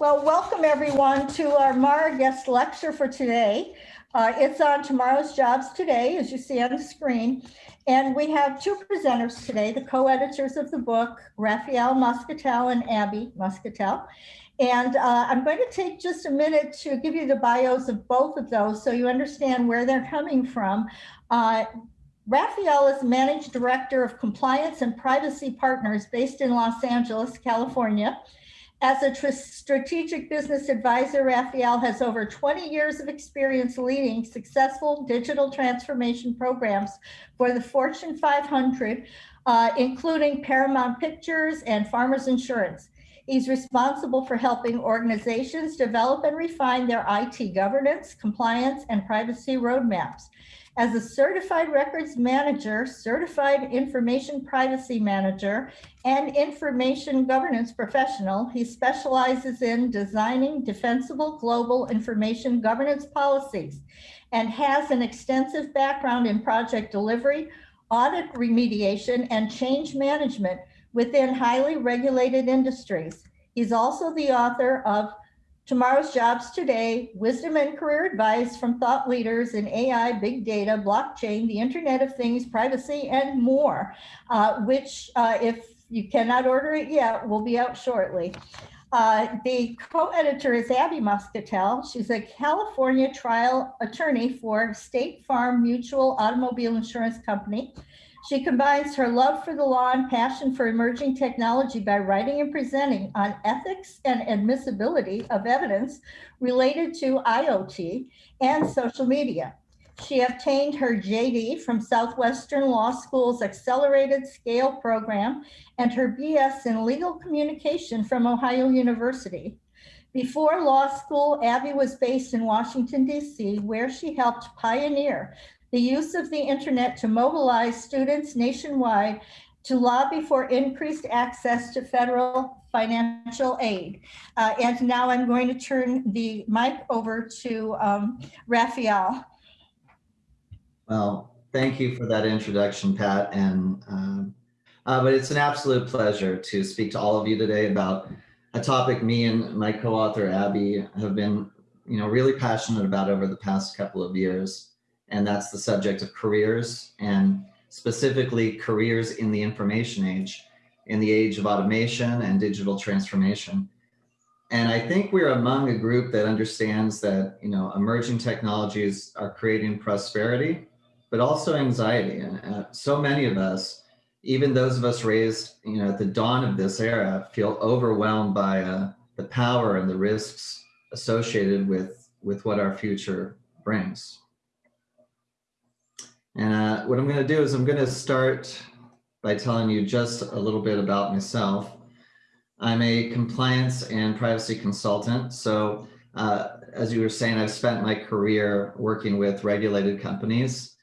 Well, welcome everyone to our Mara guest lecture for today. Uh, it's on tomorrow's jobs today, as you see on the screen. And we have two presenters today, the co-editors of the book, Raphael Moscatel and Abby Moscatel. And uh, I'm going to take just a minute to give you the bios of both of those so you understand where they're coming from. Uh, Raphael is Managed Director of Compliance and Privacy Partners based in Los Angeles, California. As a strategic business advisor, Raphael has over 20 years of experience leading successful digital transformation programs for the Fortune 500, uh, including Paramount Pictures and Farmers Insurance. He's responsible for helping organizations develop and refine their IT governance, compliance, and privacy roadmaps. As a certified records manager, certified information privacy manager, and information governance professional, he specializes in designing defensible global information governance policies and has an extensive background in project delivery, audit remediation, and change management within highly regulated industries. He's also the author of Tomorrow's Jobs Today, Wisdom and Career Advice from Thought Leaders in AI, Big Data, Blockchain, the Internet of Things, Privacy, and more, uh, which uh, if you cannot order it yet, will be out shortly. Uh, the co-editor is Abby Moscatel. She's a California trial attorney for State Farm Mutual Automobile Insurance Company. She combines her love for the law and passion for emerging technology by writing and presenting on ethics and admissibility of evidence related to IoT and social media. She obtained her JD from Southwestern Law School's Accelerated Scale program and her BS in Legal Communication from Ohio University. Before law school, Abby was based in Washington, D.C., where she helped pioneer the use of the internet to mobilize students nationwide to lobby for increased access to federal financial aid. Uh, and now I'm going to turn the mic over to um, Raphael. Well, thank you for that introduction, Pat. And um, uh, but it's an absolute pleasure to speak to all of you today about a topic me and my co-author Abby have been, you know, really passionate about over the past couple of years and that's the subject of careers and specifically careers in the information age, in the age of automation and digital transformation. And I think we're among a group that understands that, you know, emerging technologies are creating prosperity, but also anxiety. And uh, so many of us, even those of us raised, you know, at the dawn of this era, feel overwhelmed by uh, the power and the risks associated with, with what our future brings. And uh, what I'm going to do is I'm going to start by telling you just a little bit about myself. I'm a compliance and privacy consultant. So uh, as you were saying, I've spent my career working with regulated companies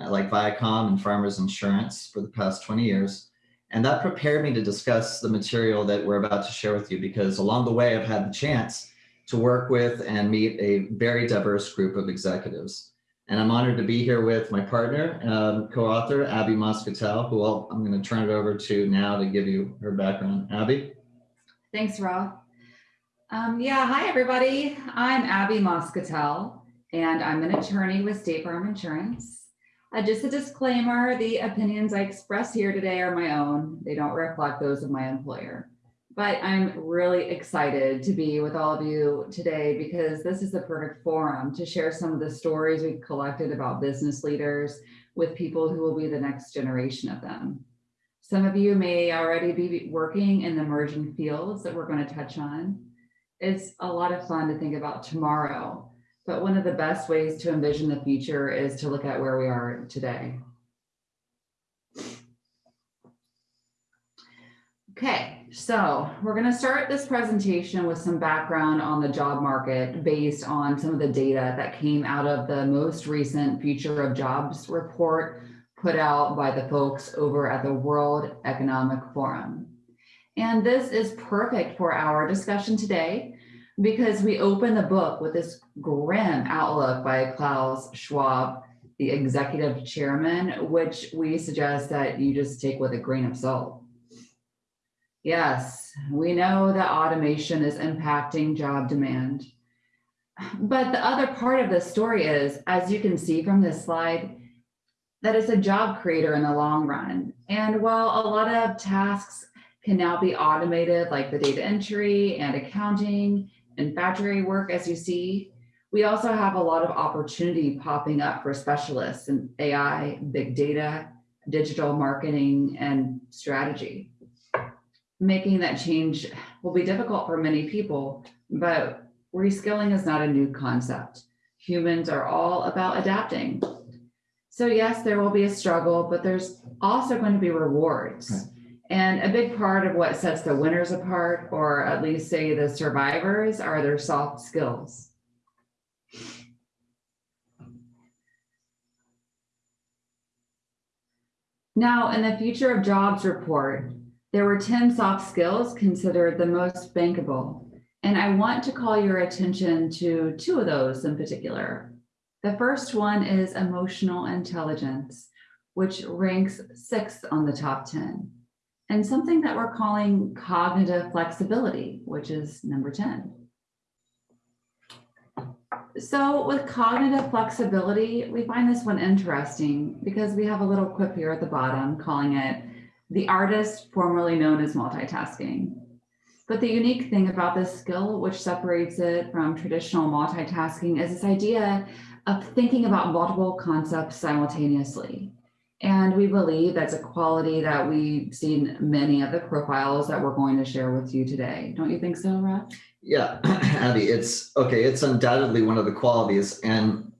uh, like Viacom and Farmers Insurance for the past 20 years. And that prepared me to discuss the material that we're about to share with you because along the way, I've had the chance to work with and meet a very diverse group of executives. And I'm honored to be here with my partner, um, co-author, Abby Moscatel, who I'll, I'm going to turn it over to now to give you her background. Abby? Thanks, Rob. Um, yeah, hi, everybody. I'm Abby Moscatel, and I'm an attorney with State Farm Insurance. Uh, just a disclaimer, the opinions I express here today are my own. They don't reflect those of my employer. But I'm really excited to be with all of you today because this is the perfect forum to share some of the stories we've collected about business leaders with people who will be the next generation of them. Some of you may already be working in the emerging fields that we're going to touch on. It's a lot of fun to think about tomorrow, but one of the best ways to envision the future is to look at where we are today. Okay, so we're going to start this presentation with some background on the job market based on some of the data that came out of the most recent Future of Jobs report put out by the folks over at the World Economic Forum. And this is perfect for our discussion today because we open the book with this grim outlook by Klaus Schwab, the executive chairman, which we suggest that you just take with a grain of salt. Yes, we know that automation is impacting job demand. But the other part of the story is, as you can see from this slide, that it's a job creator in the long run. And while a lot of tasks can now be automated, like the data entry and accounting and factory work, as you see, we also have a lot of opportunity popping up for specialists in AI, big data, digital marketing, and strategy. Making that change will be difficult for many people, but reskilling is not a new concept. Humans are all about adapting. So yes, there will be a struggle, but there's also going to be rewards. Right. And a big part of what sets the winners apart, or at least say the survivors, are their soft skills. Now, in the Future of Jobs report, there were 10 soft skills considered the most bankable. And I want to call your attention to two of those in particular. The first one is emotional intelligence, which ranks sixth on the top 10, and something that we're calling cognitive flexibility, which is number 10. So with cognitive flexibility, we find this one interesting because we have a little quip here at the bottom calling it the artist formerly known as multitasking. But the unique thing about this skill, which separates it from traditional multitasking, is this idea of thinking about multiple concepts simultaneously. And we believe that's a quality that we see in many of the profiles that we're going to share with you today. Don't you think so, Rob? Yeah, Abby, it's okay. It's undoubtedly one of the qualities, and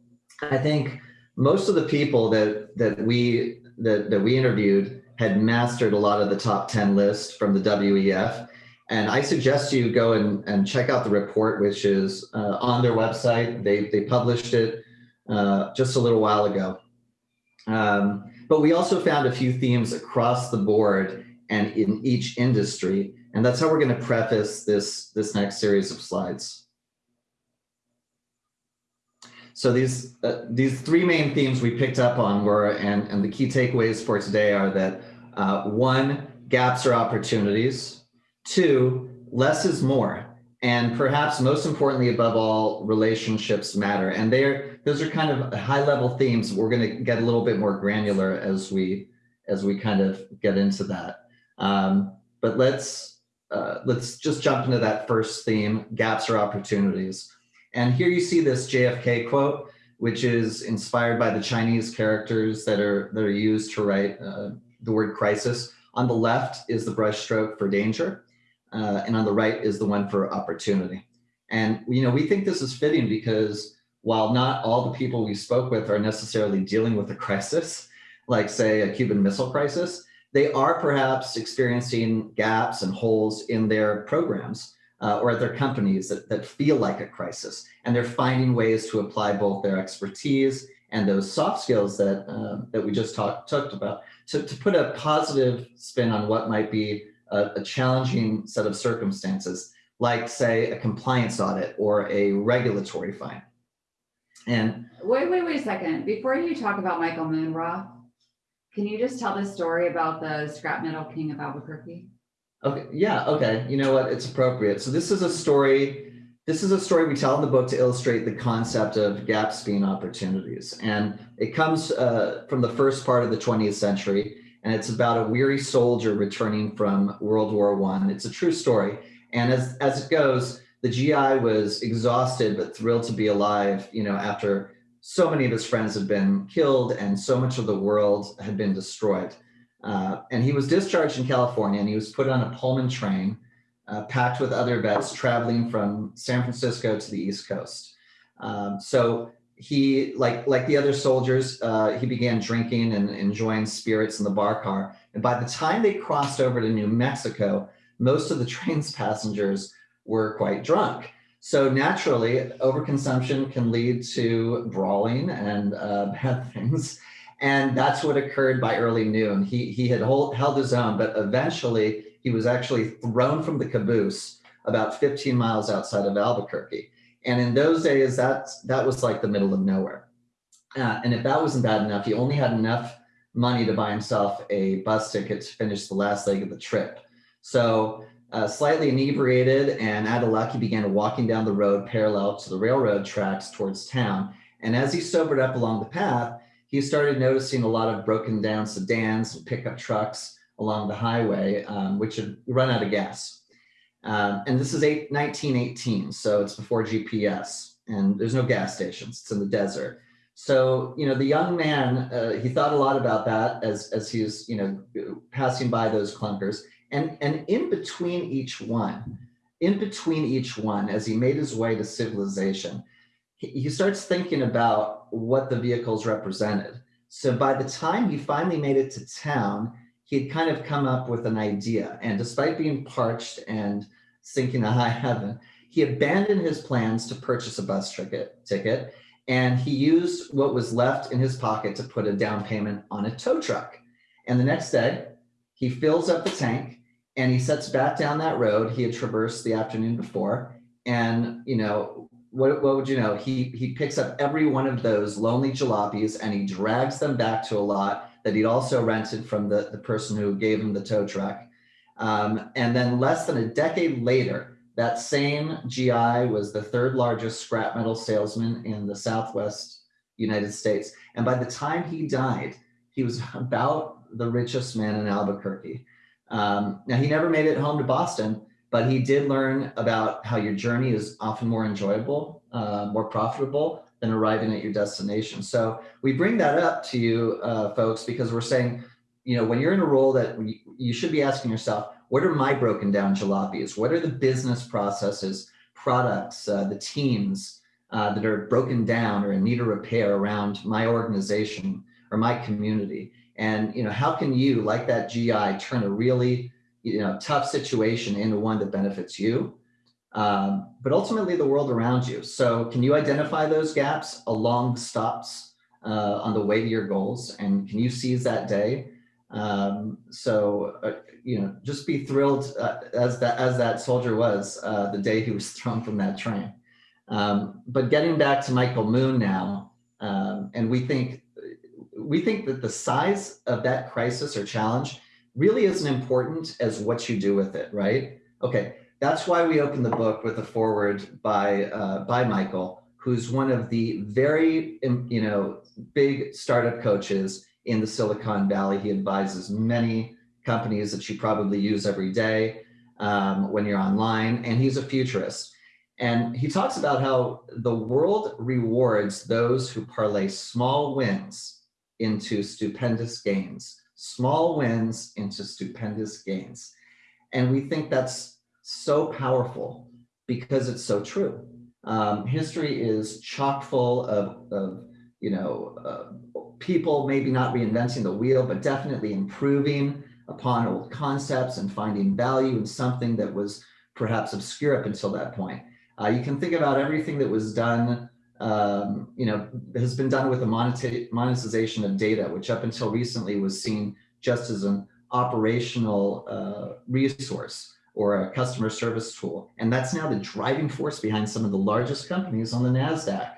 I think most of the people that that we that that we interviewed had mastered a lot of the top ten list from the WEF. And I suggest you go and, and check out the report, which is uh, on their website. They they published it uh, just a little while ago. Um, but we also found a few themes across the board and in each industry and that's how we're going to preface this, this next series of slides. So these, uh, these three main themes we picked up on were, and, and the key takeaways for today are that uh, one, gaps are opportunities. Two, less is more. And perhaps most importantly, above all, relationships matter. And they're, those are kind of high level themes. We're going to get a little bit more granular as we, as we kind of get into that. Um, but let's, uh, let's just jump into that first theme, gaps or opportunities. And here you see this JFK quote, which is inspired by the Chinese characters that are, that are used to write uh, the word crisis. On the left is the brushstroke for danger, uh, and on the right is the one for opportunity. And you know, we think this is fitting because while not all the people we spoke with are necessarily dealing with a crisis, like say a Cuban Missile Crisis, they are perhaps experiencing gaps and holes in their programs uh, or at their companies that, that feel like a crisis. And they're finding ways to apply both their expertise and those soft skills that, uh, that we just talked, talked about to, to put a positive spin on what might be a, a challenging set of circumstances, like say a compliance audit or a regulatory fine. And wait, wait, wait a second. Before you talk about Michael Moonroth, can you just tell the story about the scrap metal king of Albuquerque? Okay, yeah, okay. You know what? It's appropriate. So this is a story. This is a story we tell in the book to illustrate the concept of gaps being opportunities. And it comes uh, from the first part of the 20th century. And it's about a weary soldier returning from World War One. It's a true story. And as, as it goes, the GI was exhausted but thrilled to be alive, you know, after so many of his friends had been killed and so much of the world had been destroyed. Uh, and he was discharged in California and he was put on a Pullman train uh, packed with other vets traveling from San Francisco to the East Coast. Um, so he, like, like the other soldiers, uh, he began drinking and enjoying spirits in the bar car. And by the time they crossed over to New Mexico, most of the train's passengers were quite drunk. So naturally, overconsumption can lead to brawling and uh, bad things. And that's what occurred by early noon. He, he had hold, held his own, but eventually he was actually thrown from the caboose about 15 miles outside of Albuquerque. And in those days, that, that was like the middle of nowhere. Uh, and if that wasn't bad enough, he only had enough money to buy himself a bus ticket to finish the last leg of the trip. So uh, slightly inebriated and out of luck, he began walking down the road parallel to the railroad tracks towards town. And as he sobered up along the path, he started noticing a lot of broken down sedans and pickup trucks along the highway, um, which had run out of gas. Um, and this is eight, 1918, so it's before GPS, and there's no gas stations. It's in the desert. So, you know, the young man, uh, he thought a lot about that as, as he was, you know, passing by those clunkers. And, and in between each one, in between each one, as he made his way to civilization, he, starts thinking about what the vehicles represented. So by the time he finally made it to town, he had kind of come up with an idea. And despite being parched and sinking to high heaven, he abandoned his plans to purchase a bus ticket, ticket and he used what was left in his pocket to put a down payment on a tow truck. And the next day, he fills up the tank and he sets back down that road he had traversed the afternoon before. And, you know, what, what would you know? He, he picks up every one of those lonely jalopies and he drags them back to a lot that he'd also rented from the, the person who gave him the tow truck. Um, and then less than a decade later, that same GI was the third largest scrap metal salesman in the Southwest United States. And by the time he died, he was about the richest man in Albuquerque. Um, now, he never made it home to Boston, but he did learn about how your journey is often more enjoyable, uh, more profitable than arriving at your destination. So we bring that up to you uh, folks because we're saying, you know, when you're in a role that you should be asking yourself, what are my broken down jalopies? What are the business processes, products, uh, the teams uh, that are broken down or in need of repair around my organization or my community? And you know, how can you, like that GI, turn a really you know tough situation into one that benefits you, um, but ultimately the world around you. So, can you identify those gaps along stops uh, on the way to your goals, and can you seize that day? Um, so, uh, you know, just be thrilled uh, as that as that soldier was uh, the day he was thrown from that train. Um, but getting back to Michael Moon now, um, and we think we think that the size of that crisis or challenge really isn't important as what you do with it, right? Okay, that's why we open the book with a foreword by uh, by Michael, who's one of the very you know big startup coaches in the Silicon Valley. He advises many companies that you probably use every day um, when you're online, and he's a futurist. And he talks about how the world rewards those who parlay small wins into stupendous gains, small wins into stupendous gains. And we think that's so powerful because it's so true. Um, history is chock full of, of you know, uh, people maybe not reinventing the wheel, but definitely improving upon old concepts and finding value in something that was perhaps obscure up until that point. Uh, you can think about everything that was done, um, you know, has been done with the monetization of data, which up until recently was seen just as an operational uh, resource or a customer service tool. And that's now the driving force behind some of the largest companies on the NASDAQ.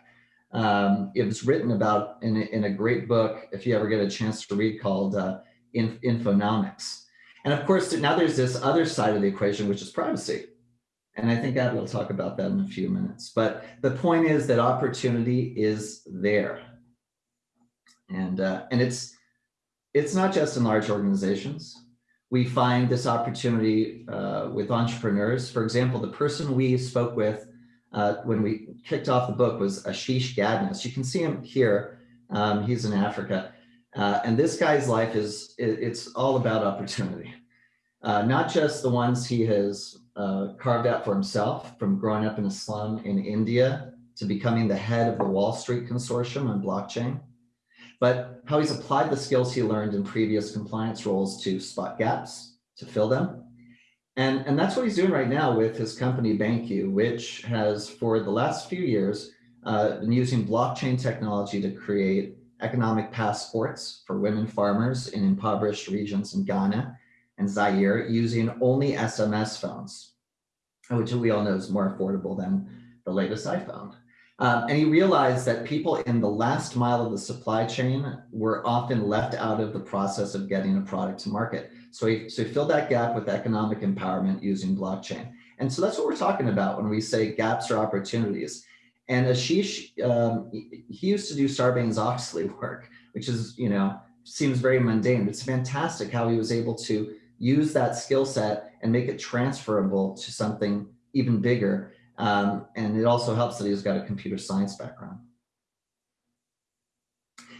Um, it was written about in a, in a great book, if you ever get a chance to read, called uh, in, Infonomics. And of course, now there's this other side of the equation, which is privacy. And I think Abby will talk about that in a few minutes. But the point is that opportunity is there. And, uh, and it's, it's not just in large organizations. We find this opportunity uh, with entrepreneurs. For example, the person we spoke with uh, when we kicked off the book was Ashish Gadnis. You can see him here. Um, he's in Africa. Uh, and this guy's life is, it, it's all about opportunity. Uh, not just the ones he has uh, carved out for himself from growing up in a slum in India to becoming the head of the Wall Street Consortium on blockchain, but how he's applied the skills he learned in previous compliance roles to spot gaps, to fill them. And, and that's what he's doing right now with his company BanQu, which has for the last few years uh, been using blockchain technology to create economic passports for women farmers in impoverished regions in Ghana and Zaire using only SMS phones, which we all know is more affordable than the latest iPhone. Um, and he realized that people in the last mile of the supply chain were often left out of the process of getting a product to market. So he, so he filled that gap with economic empowerment using blockchain. And so that's what we're talking about when we say gaps or opportunities. And Ashish, um, he used to do Sarbanes-Oxley work, which is, you know, seems very mundane. But it's fantastic how he was able to use that skill set and make it transferable to something even bigger. Um, and it also helps that he's got a computer science background.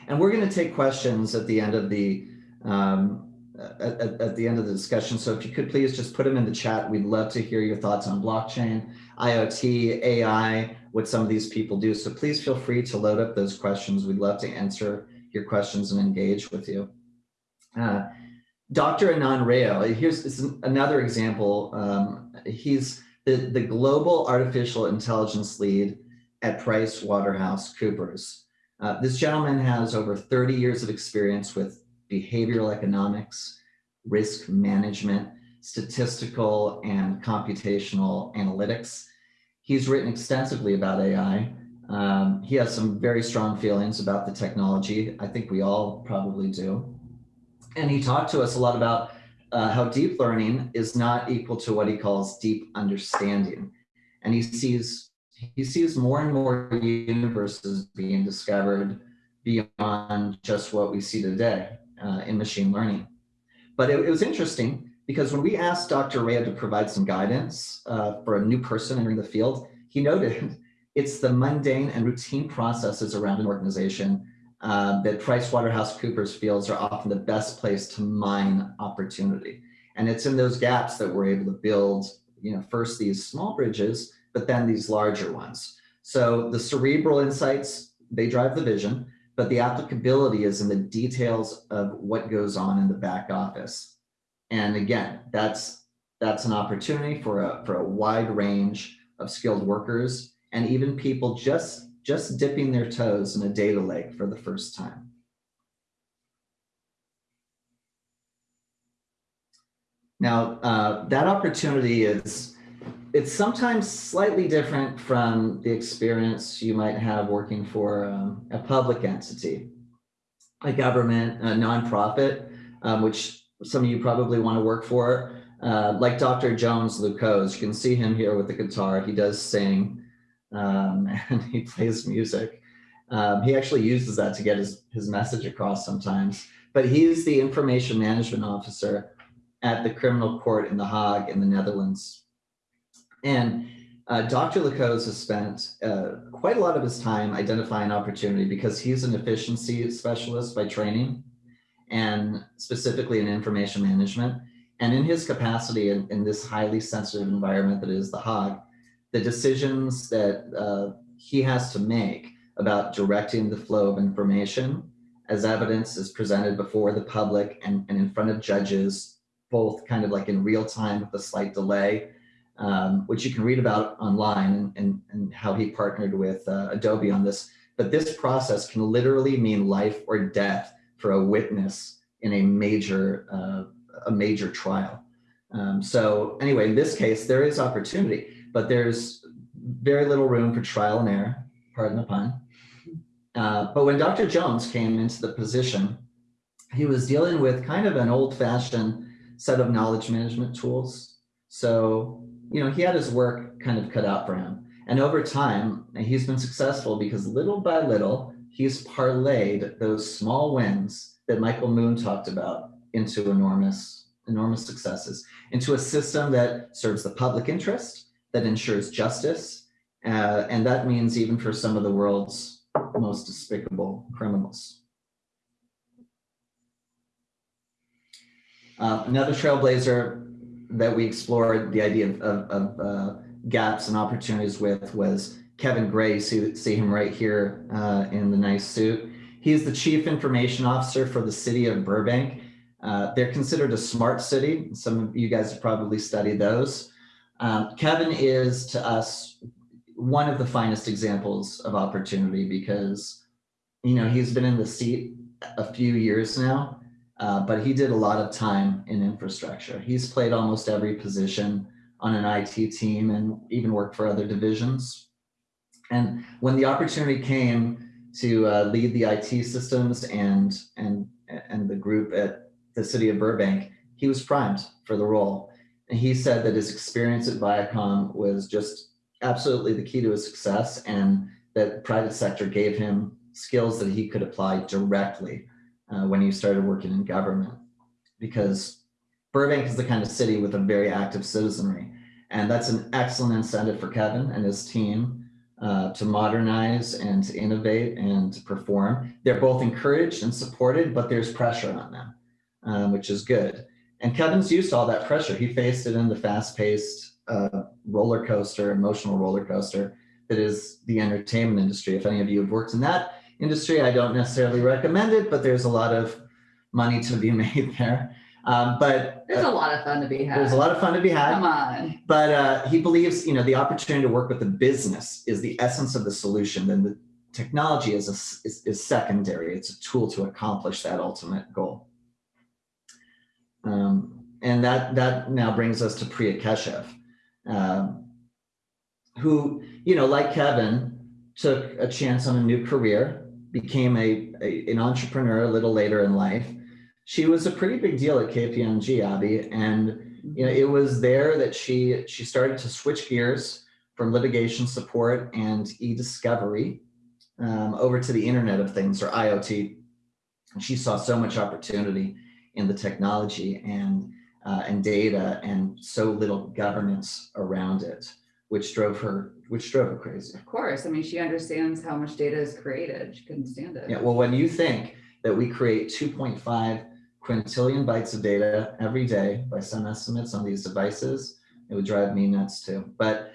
And we're going to take questions at the end of the um, at, at, the end of the discussion. So if you could please just put them in the chat. We'd love to hear your thoughts on blockchain, IoT, AI, what some of these people do. So please feel free to load up those questions. We'd love to answer your questions and engage with you. Uh, Dr. Anand Rao, here's another example. Um, he's the, the global artificial intelligence lead at Price Waterhouse Coopers. Uh, this gentleman has over 30 years of experience with behavioral economics, risk management, statistical and computational analytics. He's written extensively about AI. Um, he has some very strong feelings about the technology. I think we all probably do. And he talked to us a lot about uh, how deep learning is not equal to what he calls deep understanding. And he sees he sees more and more universes being discovered beyond just what we see today uh, in machine learning. But it, it, was interesting because when we asked Dr. Rao to provide some guidance uh, for a new person entering the field, he noted it's the mundane and routine processes around an organization uh, that PricewaterhouseCoopers feels are often the best place to mine opportunity. And it's in those gaps that we're able to build, you know, first these small bridges, but then these larger ones. So the cerebral insights, they drive the vision but the applicability is in the details of what goes on in the back office. And again, that's that's an opportunity for a for a wide range of skilled workers and even people just just dipping their toes in a data lake for the first time. Now, uh, that opportunity is it's sometimes slightly different from the experience you might have working for um, a public entity, a government, a nonprofit, um, which some of you probably want to work for. Uh, like Dr. Jones Lucose, you can see him here with the guitar. He does sing um, and he plays music. Um, he actually uses that to get his, his message across sometimes. But he's the information management officer at the criminal court in The Hague in the Netherlands. And uh, Dr. Lucose has spent uh, quite a lot of his time identifying opportunity because he's an efficiency specialist by training and specifically in information management. And in his capacity in, in this highly sensitive environment that is The Hague, the decisions that uh, he has to make about directing the flow of information as evidence is presented before the public and, and in front of judges, both kind of like in real time with a slight delay, um, which you can read about online and, and, how he partnered with uh, Adobe on this. But this process can literally mean life or death for a witness in a major, uh, a major trial. Um, so anyway, in this case, there is opportunity, but there's very little room for trial and error, pardon the pun. Uh, but when Dr. Jones came into the position, he was dealing with kind of an old fashioned set of knowledge management tools. So you know, he had his work kind of cut out for him. And over time, he's been successful because little by little, he's parlayed those small wins that Michael Moon talked about into enormous, enormous successes, into a system that serves the public interest, that ensures justice. Uh, and that means even for some of the world's most despicable criminals. Uh, another trailblazer that we explored the idea of, of, uh, gaps and opportunities with was Kevin Gray. See, see him right here uh, in the nice suit. He is the chief information officer for the city of Burbank. Uh, they're considered a smart city. Some of you guys have probably studied those. Um, Kevin is to us one of the finest examples of opportunity because, you know, he's been in the seat a few years now uh, but he did a lot of time in infrastructure. He's played almost every position on an IT team and even worked for other divisions. And when the opportunity came to uh, lead the IT systems and, and, and the group at the city of Burbank, he was primed for the role. He said that his experience at Viacom was just absolutely the key to his success and that private sector gave him skills that he could apply directly uh, when he started working in government. Because Burbank is the kind of city with a very active citizenry. And that's an excellent incentive for Kevin and his team uh, to modernize and to innovate and to perform. They're both encouraged and supported, but there's pressure on them, um, which is good. And Kevin's used to all that pressure. He faced it in the fast-paced uh, roller coaster, emotional roller coaster that is the entertainment industry. If any of you have worked in that industry, I don't necessarily recommend it, but there's a lot of money to be made there. Um, but There's uh, a lot of fun to be had. there's a lot of fun to be had. Come on. But uh, he believes, you know, the opportunity to work with the business is the essence of the solution. Then the technology is, a, is, is secondary. It's a tool to accomplish that ultimate goal. Um, and that that now brings us to Priya Keshav, um, who, you know, like Kevin, took a chance on a new career, became a, a an entrepreneur a little later in life. She was a pretty big deal at KPMG, Abby, and you know, it was there that she she started to switch gears from litigation support and e-discovery um, over to the Internet of Things or IoT. And she saw so much opportunity in the technology and uh, and data and so little governance around it, which drove her which drove her crazy. Of course. I mean, she understands how much data is created. She couldn't stand it. Yeah, well, when you think that we create 2.5 quintillion bytes of data every day by some estimates on these devices, it would drive me nuts too. But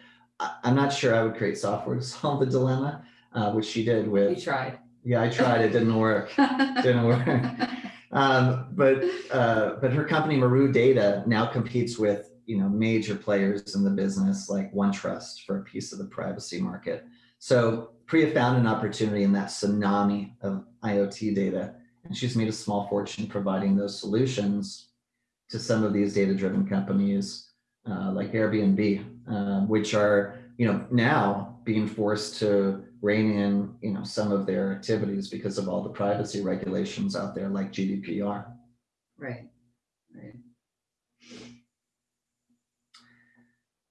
I'm not sure I would create software to solve the dilemma, uh, which she did with. You tried. yeah, I tried, it didn't work. Didn't work. Um, but uh, but her company Meru Data now competes with you know major players in the business like OneTrust for a piece of the privacy market. So Priya found an opportunity in that tsunami of IoT data, and she's made a small fortune providing those solutions to some of these data-driven companies uh, like Airbnb, uh, which are you know now being forced to rein in you know some of their activities because of all the privacy regulations out there like GDPR. Right. Right.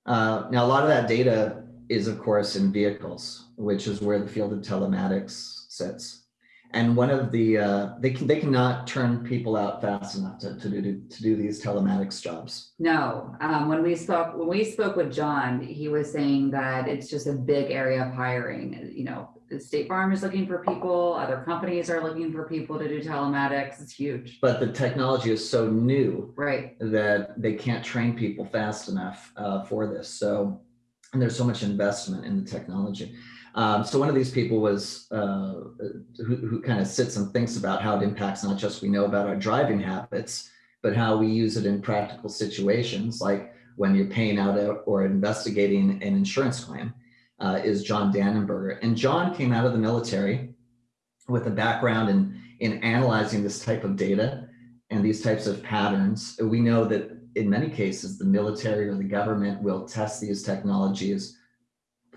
Uh, now, a lot of that data is, of course, in vehicles, which is where the field of telematics sits. And one of the uh, they can they cannot turn people out fast enough to, to do to do these telematics jobs. No, um, when we spoke, when we spoke with John, he was saying that it's just a big area of hiring. You know, the State Farm is looking for people, other companies are looking for people to do telematics. It's huge. But the technology is so new Right. that they can't train people fast enough uh, for this. So, and there's so much investment in the technology. Um, so one of these people was uh, who, who kind of sits and thinks about how it impacts not just we know about our driving habits, but how we use it in practical situations, like when you're paying out a, or investigating an insurance claim. Uh, is John Dannenberger, and John came out of the military with a background in in analyzing this type of data and these types of patterns. We know that in many cases, the military or the government will test these technologies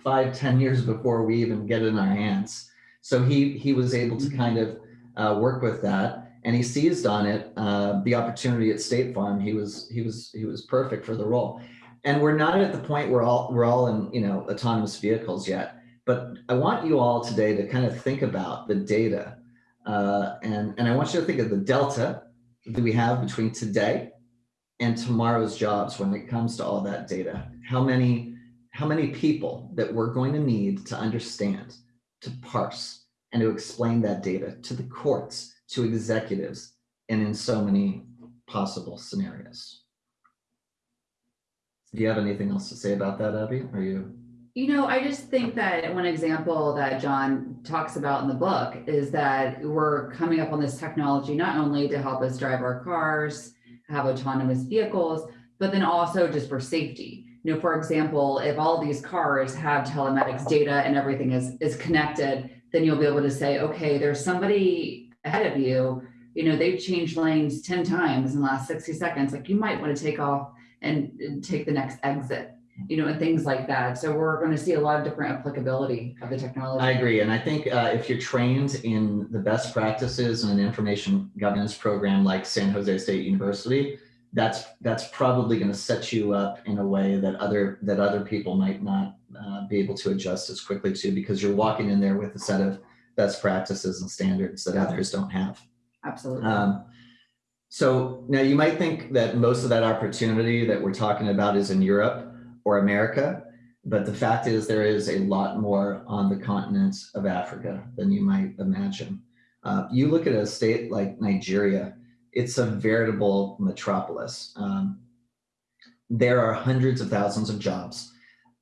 five, ten years before we even get it in our hands. So he he was able to kind of uh, work with that, and he seized on it. Uh, the opportunity at State Farm, he was he was he was perfect for the role. And we're not at the point where all we're all in you know autonomous vehicles yet. But I want you all today to kind of think about the data, uh, and and I want you to think of the delta that we have between today and tomorrow's jobs when it comes to all that data. How many how many people that we're going to need to understand, to parse, and to explain that data to the courts, to executives, and in so many possible scenarios. Do you have anything else to say about that, Abby? Are you? You know, I just think that one example that John talks about in the book is that we're coming up on this technology not only to help us drive our cars, have autonomous vehicles, but then also just for safety. You know, for example, if all these cars have telematics data and everything is is connected, then you'll be able to say, okay, there's somebody ahead of you. You know, they've changed lanes 10 times in the last 60 seconds. Like you might want to take off and, take the next exit you know, and things like that. So we're going to see a lot of different applicability of the technology. I agree. And I think uh, if you're trained in the best practices in an information governance program like San Jose State University, that's that's probably going to set you up in a way that other that other people might not uh, be able to adjust as quickly to because you're walking in there with a set of best practices and standards that others don't have. Absolutely. Um, so now you might think that most of that opportunity that we're talking about is in Europe or America, but the fact is there is a lot more on the continent of Africa than you might imagine. Uh, you look at a state like Nigeria, it's a veritable metropolis. Um, there are hundreds of thousands of jobs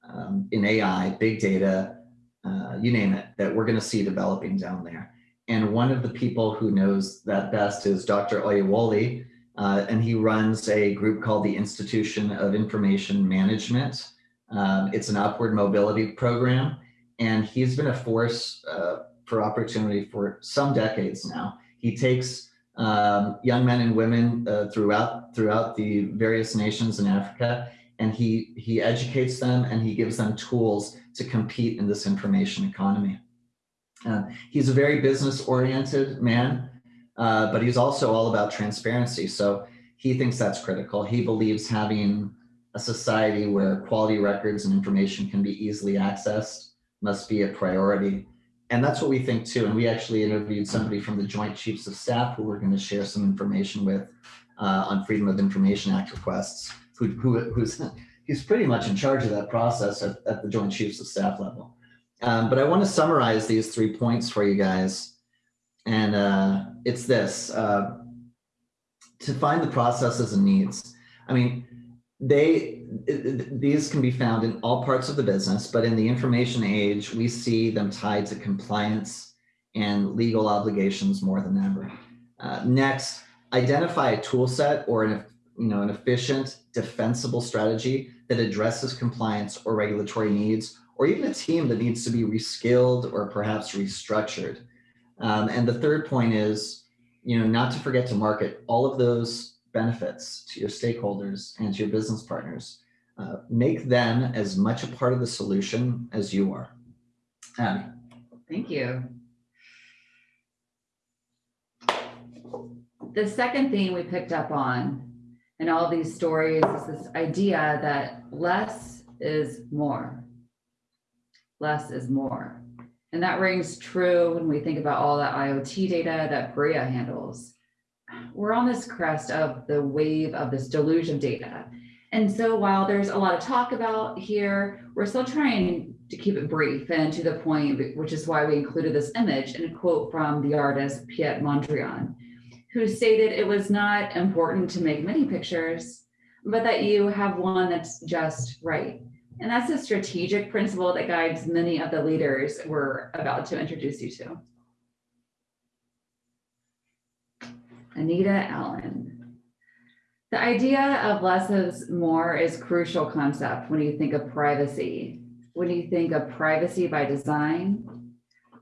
um, in AI, big data, uh, you name it, that we're going to see developing down there. And one of the people who knows that best is Dr. Oyewole, uh, and he runs a group called the Institution of Information Management. Um, it's an upward mobility program, and he's been a force uh, for opportunity for some decades now. He takes um, young men and women uh, throughout throughout the various nations in Africa, and he he educates them and he gives them tools to compete in this information economy. Uh, he's a very business oriented man, uh, but he's also all about transparency. So he thinks that's critical. He believes having a society where quality records and information can be easily accessed must be a priority. And that's what we think too. And we actually interviewed somebody from the Joint Chiefs of Staff who we're going to share some information with uh, on Freedom of Information Act requests, who, who, who's he's pretty much in charge of that process at, at the Joint Chiefs of Staff level. Um, but I want to summarize these three points for you guys. And uh, it's this, uh, to find the processes and needs. I mean, they, these can be found in all parts of the business, but in the information age, we see them tied to compliance and legal obligations more than ever. Uh, next, identify a tool set or an, you know, an efficient, defensible strategy that addresses compliance or regulatory needs or even a team that needs to be reskilled or perhaps restructured. Um, and the third point is, you know, not to forget to market all of those benefits to your stakeholders and to your business partners. Uh, make them as much a part of the solution as you are. Thank you. The second thing we picked up on in all these stories is this idea that less is more less is more. And that rings true when we think about all that IoT data that Priya handles. We're on this crest of the wave of this deluge of data. And so while there's a lot of talk about here, we're still trying to keep it brief and to the point, which is why we included this image and a quote from the artist Piet Mondrian, who stated it was not important to make many pictures, but that you have one that's just right. And that's a strategic principle that guides many of the leaders we're about to introduce you to. Anita Allen. The idea of less is more is crucial concept when you think of privacy, when you think of privacy by design,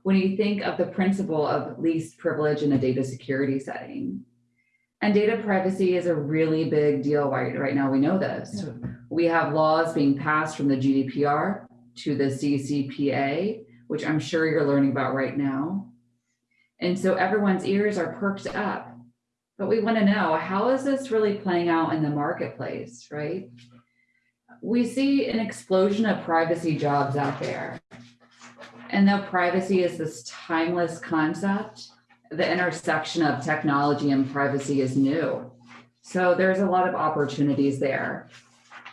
when you think of the principle of least privilege in a data security setting. And data privacy is a really big deal right, right now. We know this. Yeah. We have laws being passed from the GDPR to the CCPA, which I'm sure you're learning about right now. And so everyone's ears are perked up. But we want to know how is this really playing out in the marketplace, right? We see an explosion of privacy jobs out there. And though privacy is this timeless concept, the intersection of technology and privacy is new. So there's a lot of opportunities there.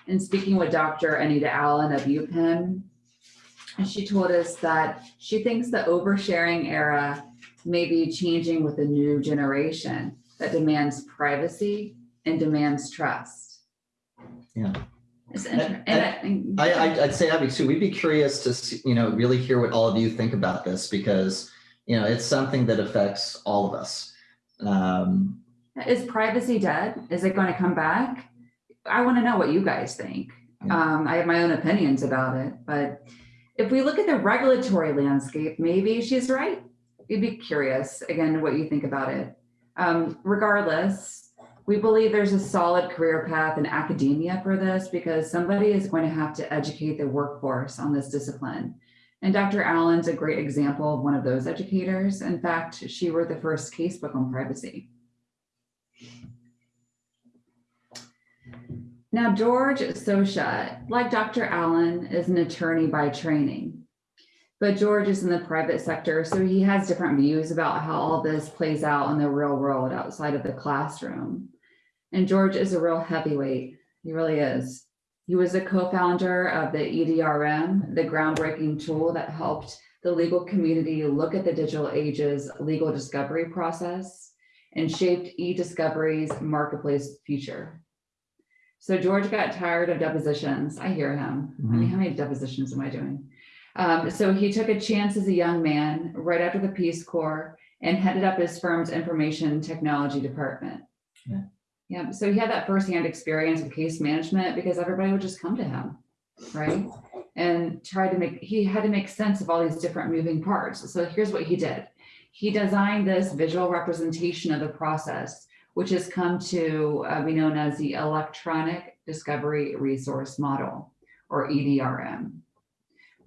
And speaking with Dr. Anita Allen of UPenn, she told us that she thinks the oversharing era may be changing with a new generation that demands privacy and demands trust. Yeah. And, and I, I, would say, Abby, too, we'd be curious to, see, you know, really hear what all of you think about this because you know, it's something that affects all of us. Um, is privacy dead? Is it going to come back? I want to know what you guys think. Um, I have my own opinions about it, but if we look at the regulatory landscape, maybe she's right. You'd be curious again what you think about it. Um, regardless, we believe there's a solid career path in academia for this because somebody is going to have to educate the workforce on this discipline. And Dr. Allen's a great example of one of those educators. In fact, she wrote the first casebook on privacy. Now, George Sosha, like Dr. Allen, is an attorney by training. But George is in the private sector, so he has different views about how all this plays out in the real world outside of the classroom. And George is a real heavyweight. He really is. He was a co-founder of the EDRM, the groundbreaking tool that helped the legal community look at the digital age's legal discovery process and shaped e-discovery's marketplace future. So George got tired of depositions. I hear him. I mean, mm-hmm. how many depositions am I doing? Um, so he took a chance as a young man right after the Peace Corps and headed up his firm's information technology department. Yeah. Yeah, so he had that firsthand experience with case management because everybody would just come to him, right? And try to make, he had to make sense of all these different moving parts. So here's what he did. He designed this visual representation of the process, which has come to uh, be known as the Electronic Discovery Resource Model, or EDRM,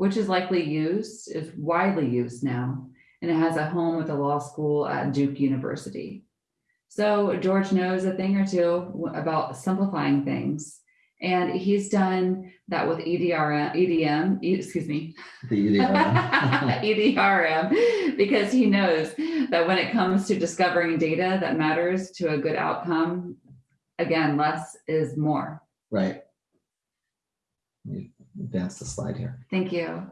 which is likely used, is widely used now, and it has a home with the law school at Duke University. So George knows a thing or two about simplifying things. And he's done that with E EDRM, EDM, excuse me, The EDR. EDRM, because he knows that when it comes to discovering data that matters to a good outcome, again, less is more. right. Advance the slide here. Thank you.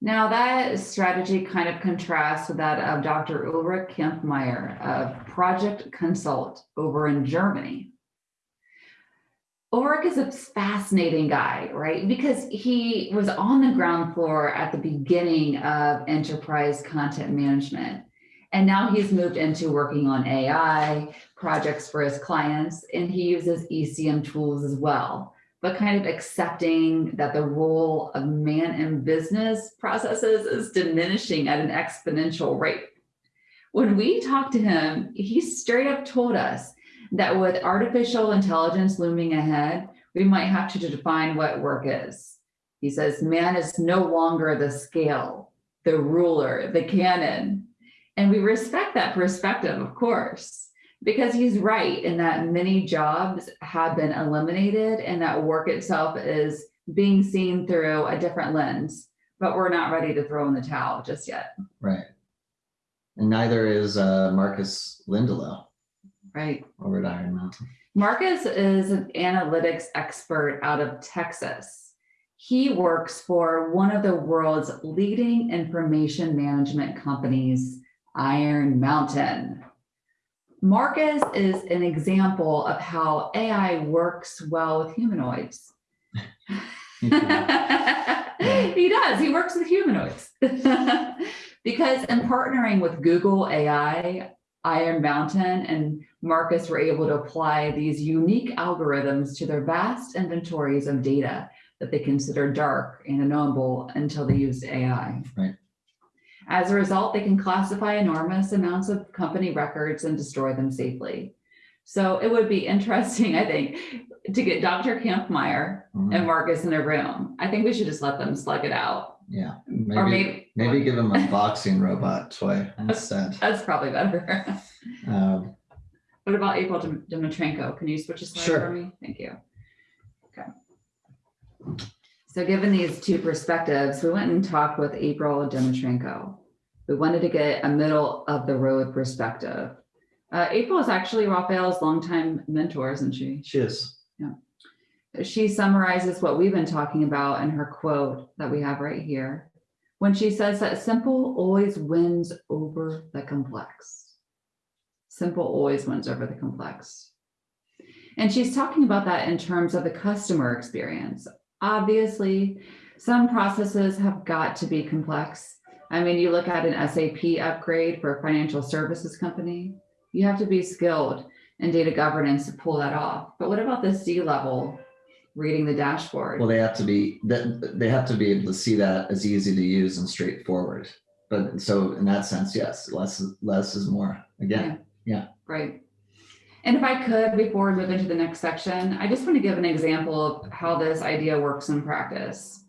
Now that strategy kind of contrasts with that of Dr. Ulrich Kampffmeyer of Project Consult over in Germany. Ulrich is a fascinating guy, right? Because he was on the ground floor at the beginning of enterprise content management. And now he's moved into working on AI projects for his clients, and he uses ECM tools as well but kind of accepting that the role of man in business processes is diminishing at an exponential rate. When we talked to him, he straight up told us that with artificial intelligence looming ahead, we might have to define what work is. He says, man is no longer the scale, the ruler, the canon. And we respect that perspective, of course because he's right in that many jobs have been eliminated and that work itself is being seen through a different lens, but we're not ready to throw in the towel just yet. Right. And neither is uh, Marcus Lindelow Right. over at Iron Mountain. Marcus is an analytics expert out of Texas. He works for one of the world's leading information management companies, Iron Mountain. Marcus is an example of how AI works well with humanoids. he does. He works with humanoids. because in partnering with Google AI, Iron Mountain, and Marcus were able to apply these unique algorithms to their vast inventories of data that they considered dark and unknowable until they used AI. Right. As a result, they can classify enormous amounts of company records and destroy them safely. So it would be interesting, I think, to get Dr. Kampffmeyer Mhm. and Marcus in a room. I think we should just let them slug it out. Yeah. or Maybe, maybe, maybe give them a boxing robot toy instead. that's probably better. Um, what about April Dim- Dmytrenko? Can you switch a slide Sure. for me? Thank you. Okay. So given these two perspectives, we went and talked with April Dmytrenko. We wanted to get a middle of the road perspective. Uh, April is actually Raphael's longtime mentor, isn't she? she is. Yeah. She summarizes what we've been talking about in her quote that we have right here when she says that simple always wins over the complex. Simple always wins over the complex. And she's talking about that in terms of the customer experience. Obviously, some processes have got to be complex. I mean, you look at an SAP upgrade for a financial services company, you have to be skilled in data governance to pull that off. But what about the C level reading the dashboard? Well, they have to be that they have to be able to see that as easy to use and straightforward. But so in that sense, yes, less is less is more. Again, Yeah. Right. And if I could, before we move into the next section, I just want to give an example of how this idea works in practice.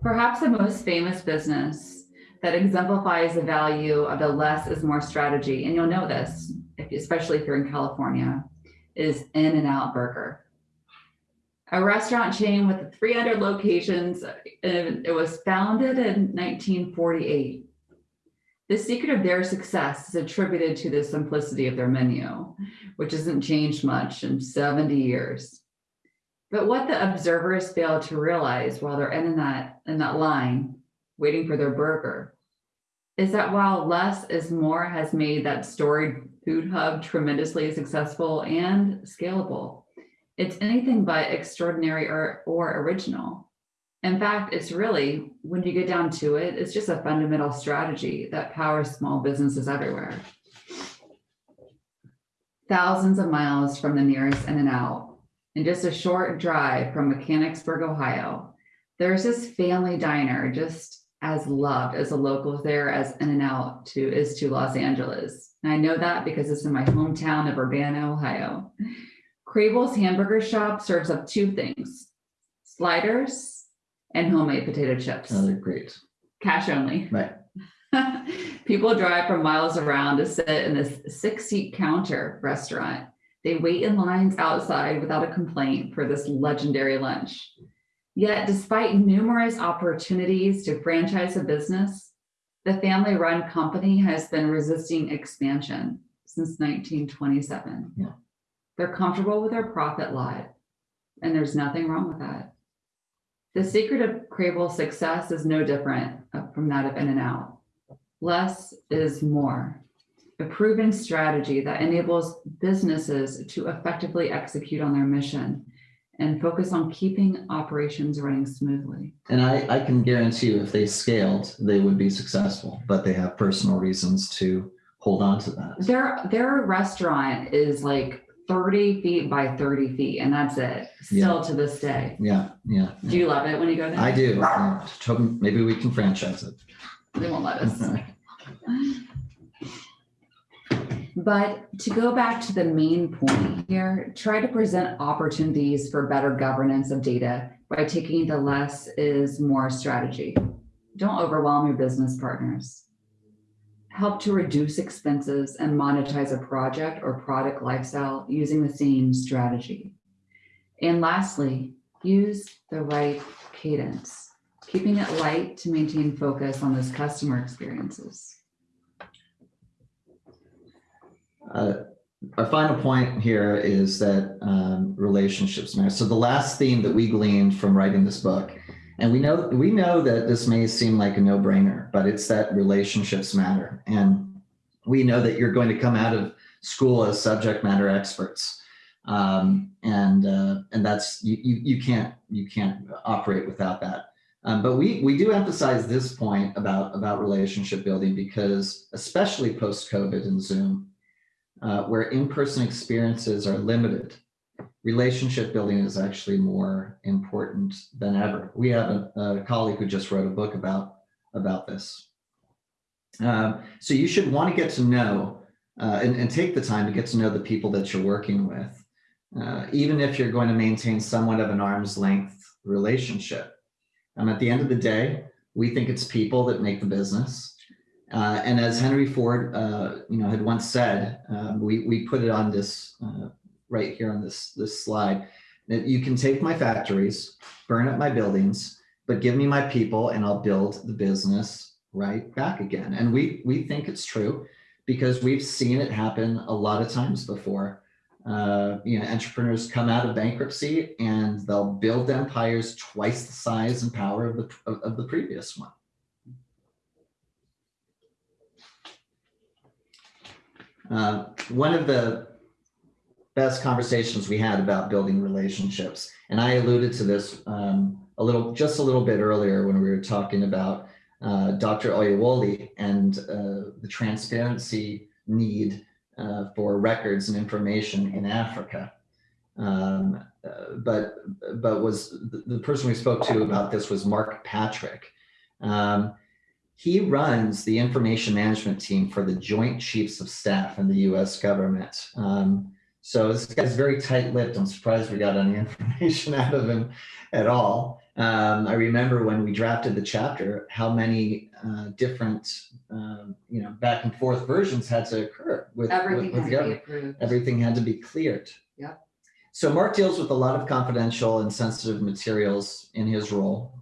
Perhaps the most famous business that exemplifies the value of the less is more strategy, and you'll know this, especially if you're in California, is In-N-Out Burger. a restaurant chain with 300 locations. And it was founded in 1948. The secret of their success is attributed to the simplicity of their menu, which hasn't changed much in 70 years. But what the observers fail to realize while they're in that in that line waiting for their burger is that while less is more has made that storied food hub tremendously successful and scalable, it's anything but extraordinary or, or original. In fact, it's really, when you get down to it, it's just a fundamental strategy that powers small businesses everywhere. Thousands of miles from the nearest In-N-Out, and just a short drive from Mechanicsburg, Ohio, there's this family diner just as loved as the locals there as In-N-Out to is to Los Angeles. And I know that because it's in my hometown of Urbana, Ohio. Crabill's Hamburger Shop serves up two things: sliders and homemade potato chips. Oh, they're great. Cash only. Right. People drive from miles around to sit in this six-seat counter restaurant. They wait in lines outside without a complaint for this legendary lunch. Yet, despite numerous opportunities to franchise a business, the family run company has been resisting expansion since 1927. Yeah. They're comfortable with their profit lot, and there's nothing wrong with that. The secret of Crabill's success is no different uh, from that of In-N-Out. Less is more, a proven strategy that enables businesses to effectively execute on their mission and focus on keeping operations running smoothly. And I, I can guarantee you if they scaled, they would be successful, but they have personal reasons to hold on to that. Their their restaurant is like 30 feet by 30 feet, and that's it. Still to this day. Yeah, yeah. Do you love it when you go there? I do. Maybe we can franchise it. They won't let us. But to go back to the main point here, try to present opportunities for better governance of data by taking the less is more strategy. Don't overwhelm your business partners. Help to reduce expenses and monetize a project or product lifestyle using the same strategy. And lastly, use the right cadence, keeping it light to maintain focus on those customer experiences. Uh, Our final point here is that um, relationships matter. So the last theme that we gleaned from writing this book, and we know we know that this may seem like a no-brainer, but it's that relationships matter, and we know that you're going to come out of school as subject matter experts, um, and uh, and that's you, you you can't you can't operate without that. Um, but we we do emphasize this point about about relationship building because especially post COVID and Zoom, uh, where in-person experiences are limited, relationship building is actually more important than ever. We have a, a colleague who just wrote a book about about this. Um, so you should want to get to know uh, and, and take the time to get to know the people that you're working with, uh, even if you're going to maintain somewhat of an arm's length relationship. Um, at the end of the day, we think it's people that make the business. Uh, and as Henry Ford, uh, you know, had once said, um, we we put it on this uh, right here on this this slide you can take my factories, burn up my buildings, but give me my people, and I'll build the business right back again. And we we think it's true because we've seen it happen a lot of times before. Uh, you know, entrepreneurs come out of bankruptcy and they'll build empires twice the size and power of the of, of the previous one. Uh, one of the best conversations we had about building relationships, and I alluded to this um, a little, just a little bit earlier when we were talking about uh, Dr. Oyewole and uh, the transparency need uh, for records and information in Africa. Um, uh, but but was the, person we spoke to about this was Mark Patrick. Um, he runs the information management team for the Joint Chiefs of Staff in the US government. Um, so this guy's very tight-lipped. I'm surprised we got any information out of him at all. Um, I remember when we drafted the chapter, how many uh, different, um, you know, back and forth versions had to occur with, Everything with, with the to be approved. Everything had to be cleared. Yep. so Mark deals with a lot of confidential and sensitive materials in his role.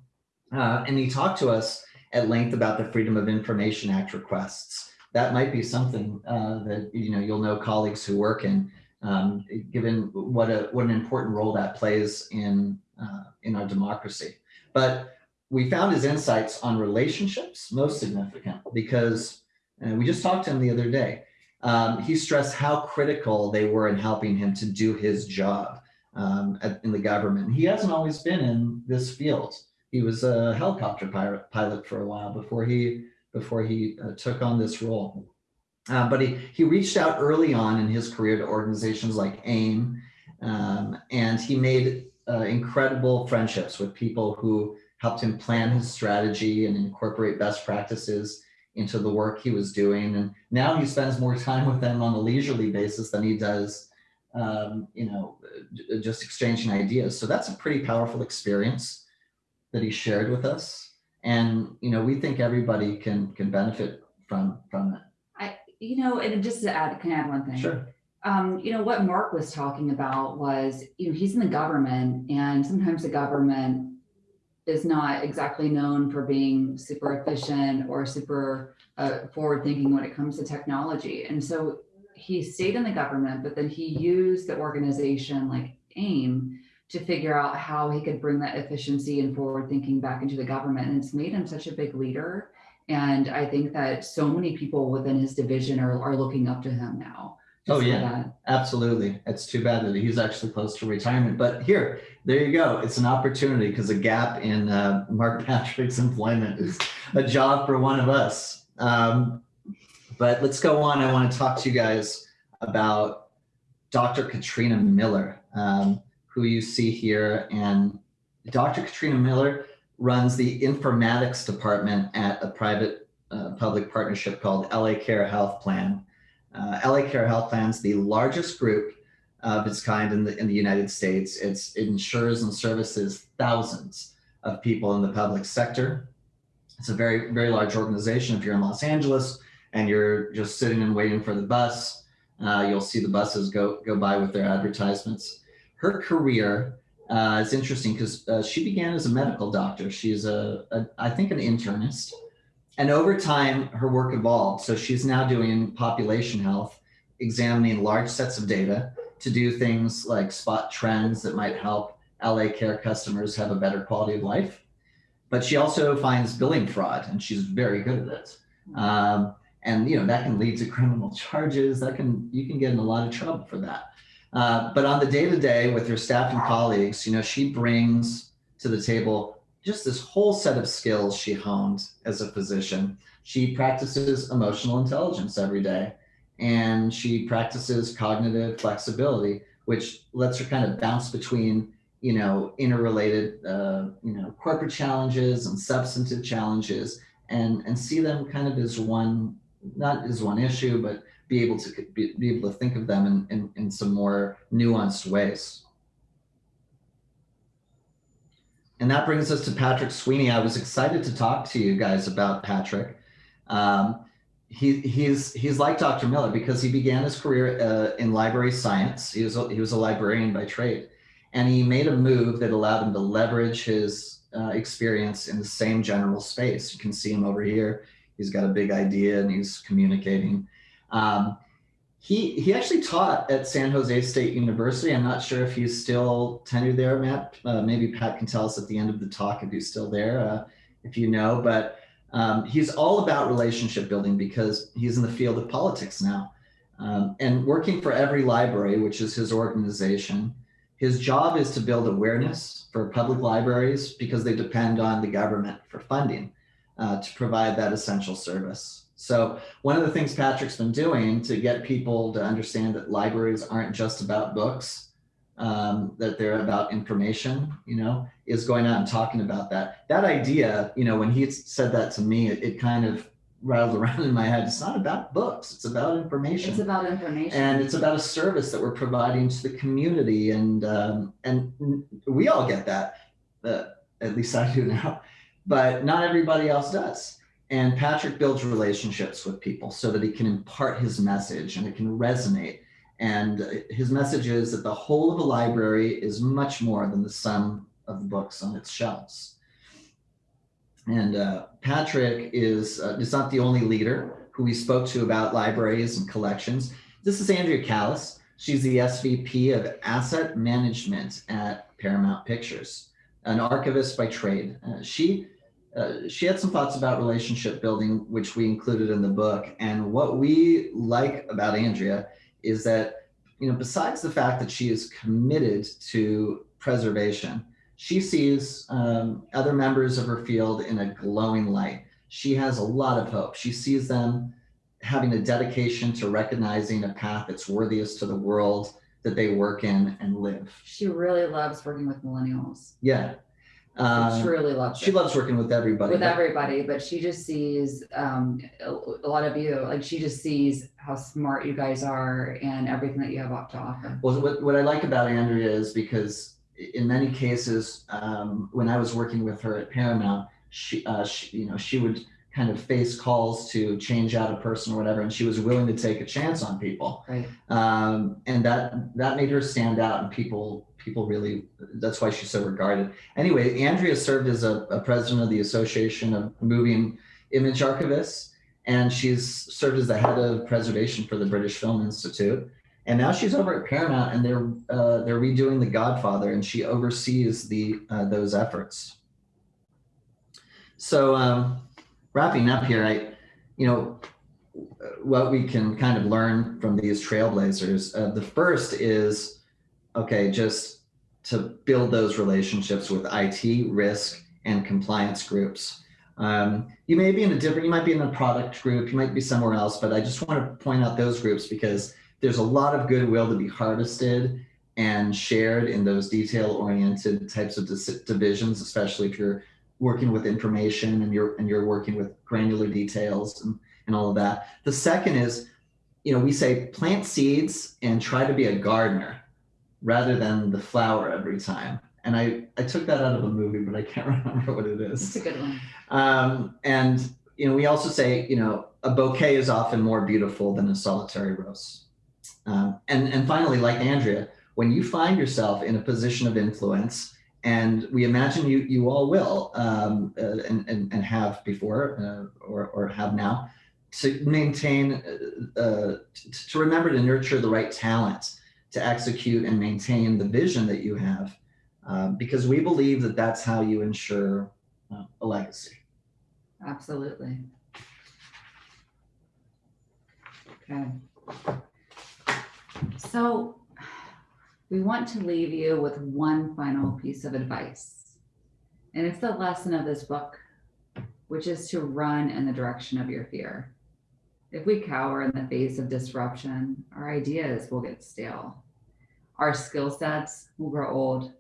Uh, and he talked to us at length about the Freedom of Information Act requests. That might be something uh, that you know you'll know colleagues who work in, um, given what a what an important role that plays in uh, in our democracy. But we found his insights on relationships most significant because we just talked to him the other day. Um, he stressed how critical they were in helping him to do his job um, at, in the government. He hasn't always been in this field. He was a helicopter pilot, pilot for a while before he before he uh, took on this role. Uh, but he, he reached out early on in his career to organizations like AIIM, um, and he made uh, incredible friendships with people who helped him plan his strategy and incorporate best practices into the work he was doing. And now he spends more time with them on a leisurely basis than he does, um, you know, just exchanging ideas. So that's a pretty powerful experience that he shared with us. And, you know, we think everybody can can benefit from from it. You know, and just to add, can I add one thing? Sure. Um, you know, what Mark was talking about was, you know, he's in the government and sometimes the government is not exactly known for being super efficient or super uh, forward thinking when it comes to technology. And so he stayed in the government, but then he used the organization like AIIM to figure out how he could bring that efficiency and forward thinking back into the government. And it's made him such a big leader. And I think that so many people within his division are, are looking up to him now. Oh yeah, absolutely. It's too bad that he's actually close to retirement, but here, there you go. It's an opportunity because a gap in uh, Mark Patrick's employment is a job for one of us. Um, but let's go on. I want to talk to you guys about Dr. Katrina Miller, um, who you see here. And Dr. Katrina Miller runs the informatics department at a private uh, public partnership called LA Care Health Plan. Uh, LA Care Health Plan is the largest group of its kind in the in the United States. It's, it insures and services thousands of people in the public sector. It's a very very large organization. If you're in Los Angeles and you're just sitting and waiting for the bus, uh, you'll see the buses go go by with their advertisements. Her career uh, is interesting because uh, she began as a medical doctor. She's a, a I think an internist and over time, her work evolved. So she's now doing population health, examining large sets of data to do things like spot trends that might help LA Care customers have a better quality of life. But she also finds billing fraud, and she's very good at it. Um, and you know that can lead to criminal charges. That can you can get in a lot of trouble for that. Uh, but on the day to day with her staff and colleagues, you know she brings to the table just this whole set of skills she honed as a physician. She practices emotional intelligence every day and she practices cognitive flexibility, which lets her kind of bounce between, you know, interrelated, uh, you know, corporate challenges and substantive challenges and, and see them kind of as one, not as one issue, but be able to be, be able to think of them in, in, in some more nuanced ways. And that brings us to Patrick Sweeney. I was excited to talk to you guys about Patrick. Um, he, he's he's like Dr. Miller because he began his career uh, in library science. He was a, he was a librarian by trade, and he made a move that allowed him to leverage his uh, experience in the same general space. You can see him over here. He's got a big idea and he's communicating. Um, he he actually taught at San Jose State University. I'm not sure if he's still tenured there, Matt. Uh, maybe Pat can tell us at the end of the talk if he's still there, uh, if you know. But um, he's all about relationship building because he's in the field of politics now. Um, and working for EveryLibrary, which is his organization, his job is to build awareness for public libraries because they depend on the government for funding uh, to provide that essential service. So one of the things Patrick's been doing to get people to understand that libraries aren't just about books, um, that they're about information, you know, is going out and talking about that. That idea, you know, when he said that to me, it, it kind of rattled around in my head. It's not about books. It's about information. It's about information. And it's about a service that we're providing to the community. And, um, and we all get that, uh, at least I do now, but not everybody else does. And Patrick builds relationships with people so that he can impart his message and it can resonate. And his message is that the whole of a library is much more than the sum of the books on its shelves. And uh, Patrick is, uh, is not the only leader who we spoke to about libraries and collections. This is Andrea Kalas. She's the SVP of Asset Management at Paramount Pictures, an archivist by trade. Uh, she uh, she had some thoughts about relationship building, which we included in the book. And what we like about Andrea is that, you know, besides the fact that she is committed to preservation, she sees um, other members of her field in a glowing light. She has a lot of hope. She sees them having a dedication to recognizing a path that's worthiest to the world that they work in and live. She really loves working with millennials. Yeah. She Uh, truly loves she it. loves working with everybody. with but- everybody, but she just sees um, a, a lot of you. Like she just sees how smart you guys are and everything that you have up to offer. Well, what, what I like about Andrea is because in many cases, um, when I was working with her at Paramount, she, uh, she, you know, she would kind of face calls to change out a person or whatever, and she was willing to take a chance on people, Right. um, and that that made her stand out, and people people really that's why she's so regarded. Anyway, Andrea served as a, a president of the Association of Moving Image Archivists, and she's served as the head of preservation for the British Film Institute. And now she's over at Paramount, and they're uh, they're redoing The Godfather, and she oversees the uh, those efforts. So um, wrapping up here, I, you know, what we can kind of learn from these trailblazers. Uh, the first is, okay, just to build those relationships with IT, risk, and compliance groups. Um, you may be in a different, you might be in a product group, you might be somewhere else, but I just want to point out those groups because there's a lot of goodwill to be harvested and shared in those detail oriented types of divisions, especially if you're working with information and you're and you're working with granular details and, and all of that. The second is, you know, we say plant seeds and try to be a gardener rather than the flower every time. And I, I took that out of a movie, but I can't remember what it is. It's a good one. Um, and you know, we also say, you know, a bouquet is often more beautiful than a solitary rose. Um, and and finally, like Andrea, when you find yourself in a position of influence, and we imagine you you all will, um, uh, and, and and have before uh, or or have now, to maintain, uh, uh, to, to remember to nurture the right talent to execute and maintain the vision that you have, uh, because we believe that that's how you ensure uh, a legacy. Absolutely. Okay. So we want to leave you with one final piece of advice. And it's the lesson of this book, which is to run in the direction of your fear. If we cower in the face of disruption, our ideas will get stale. Our skill sets will grow old,